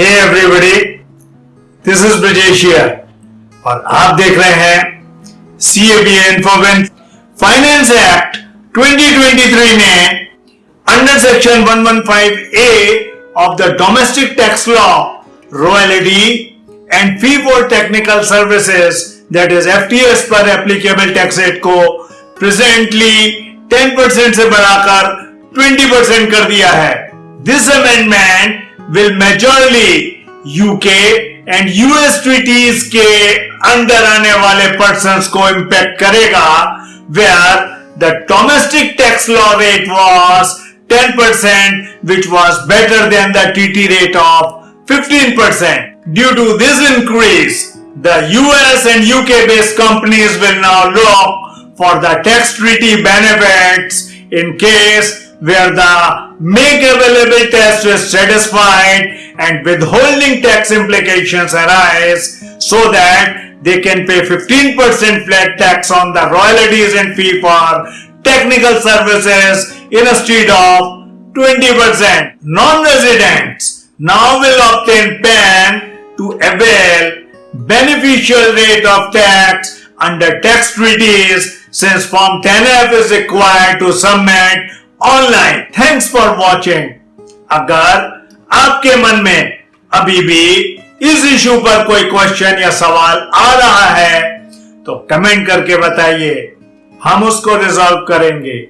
Hey everybody this is Brijesh और आप देख रहे हैं सी ए बी इन्फोवेंस फाइनेंस एक्ट 2023 ने under section 115 A of the domestic tax law royalty and fee for technical services that is FTS पर applicable tax rate को presently 10% से बढ़ाकर 20% कर दिया है। This amendment will majorly UK and US treaties के अंदर आने वाले persons को impact करेगा where the domestic tax law rate was 10% which was better than the TT rate of 15%. Due to this increase, the US and UK based companies will now look for the tax treaty benefits in case where the make available test is satisfied and withholding tax implications arise so that they can pay 15% flat tax on the royalties and fee for technical services instead of 20%. Non-residents now will obtain PAN to avail beneficial rate of tax under tax treaties since Form 10F is required to submit online. Thanks for watching अगर आपके मन में अभी भी इस issue पर कोई question या सवाल आ रहा है तो कमेंट करके बताइए। हम उसको रिजॉल्व करेंगे।